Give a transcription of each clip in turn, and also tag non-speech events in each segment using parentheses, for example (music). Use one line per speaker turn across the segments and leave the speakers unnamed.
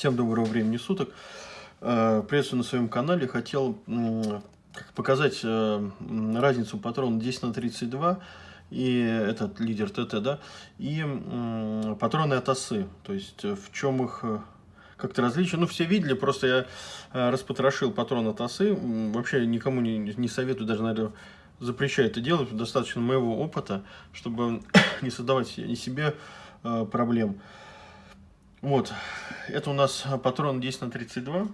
Всем доброго времени суток. Э, приветствую на своем канале. Хотел показать э, разницу патрона 10 на 32 и этот лидер ТТ, да, и патроны от осы. То есть э, в чем их как-то различие. Ну, все видели, просто я распотрошил патрон от осы. Вообще никому не, не советую, даже, наверное, запрещаю это делать. Достаточно моего опыта, чтобы (coughs) не создавать себе проблем. Вот, это у нас патрон 10 на 32.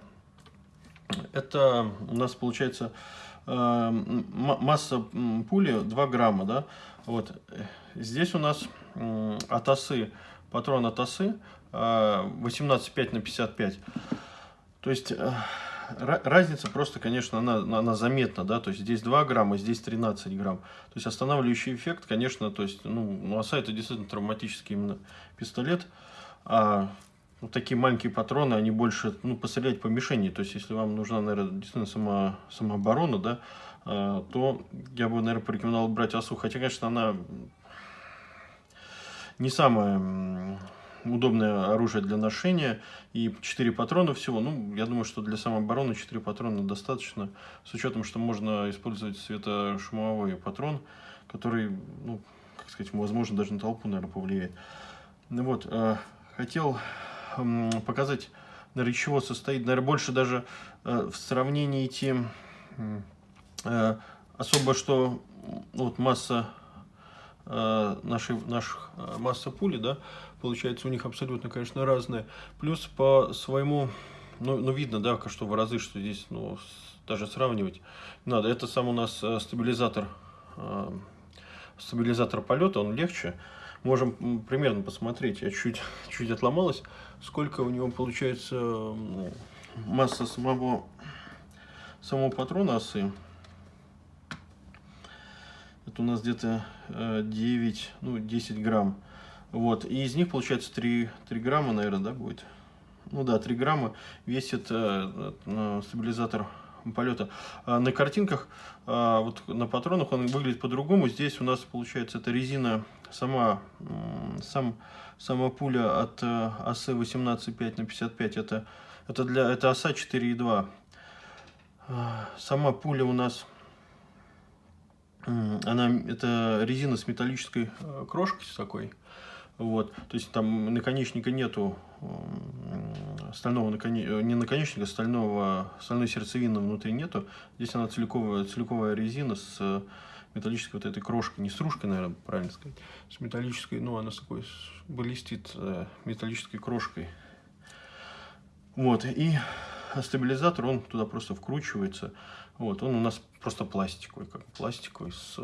Это у нас получается э, масса пули 2 грамма, да. Вот, здесь у нас э, от осы, патрон от осы э, 18,5 на 55. То есть... Э, разница просто, конечно, она, она заметна, да, то есть здесь 2 грамма, здесь 13 грамм. То есть останавливающий эффект, конечно, то есть, ну, оса это действительно травматический именно пистолет. А вот такие маленькие патроны, они больше, ну, пострелять по мишени. То есть, если вам нужна, наверное, действительно сама, самооборона, да, а, то я бы, наверное, порекомендовал брать осу. Хотя, конечно, она не самое удобное оружие для ношения. И 4 патрона всего. Ну, я думаю, что для самообороны 4 патрона достаточно. С учетом, что можно использовать светошумовой патрон, который, ну, как сказать, возможно, даже на толпу, наверное, повлияет. Ну вот, а, хотел показать, наверное, из чего состоит, наверное, больше даже э, в сравнении идти э, особо, что вот масса э, нашей, наших масса пули, да, получается у них абсолютно, конечно, разная. Плюс по своему, ну, ну видно, да, что в разы, что здесь, ну, даже сравнивать надо. Это сам у нас стабилизатор, стабилизатор полета, он легче, можем примерно посмотреть, я чуть, (laughs) чуть отломалась, сколько у него получается масса самого, самого патрона осы. Это у нас где-то 9, э, ну 10 грамм. Вот, и из них получается 3, 3 грамма, наверное, да, будет? Ну да, 3 грамма весит э, э, стабилизатор полета. А на картинках, а, вот на патронах он выглядит по-другому. Здесь у нас получается эта резина, сама, сам, сама пуля от э, осы 18,5 на 55. Это, это, для, это оса 4,2. А, сама пуля у нас, она, это резина с металлической э, крошкой такой. Вот, то есть там наконечника нету стального наконечника, не наконечника, стального, стальной сердцевины внутри нету. Здесь она целиковая, целиковая резина с металлической вот этой крошкой, не стружкой, наверное, правильно сказать, с металлической, ну, она с такой блестит э, металлической крошкой. Вот, и стабилизатор, он туда просто вкручивается. Вот, он у нас просто пластиковый, как пластиковый, с,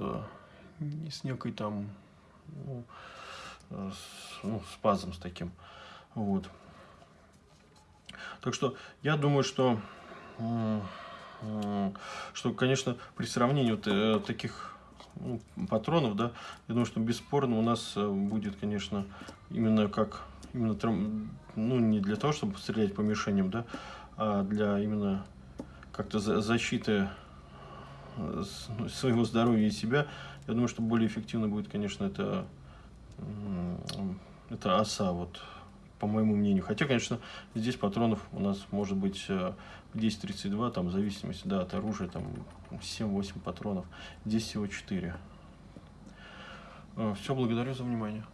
с некой там, ну, с, ну, спазом с таким. Вот. Так что я думаю, что, что конечно, при сравнении вот э, таких ну, патронов, да, я думаю, что бесспорно у нас э, будет, конечно, именно как, именно, ну, не для того, чтобы стрелять по мишеням, да, а для именно как-то защиты э, ну, своего здоровья и себя. Я думаю, что более эффективно будет, конечно, это это оса, вот, по моему мнению. Хотя, конечно, здесь патронов у нас может быть 10-32, э, там, в зависимости да, от оружия, там 7-8 патронов. Здесь всего 4. Э, Все, благодарю за внимание.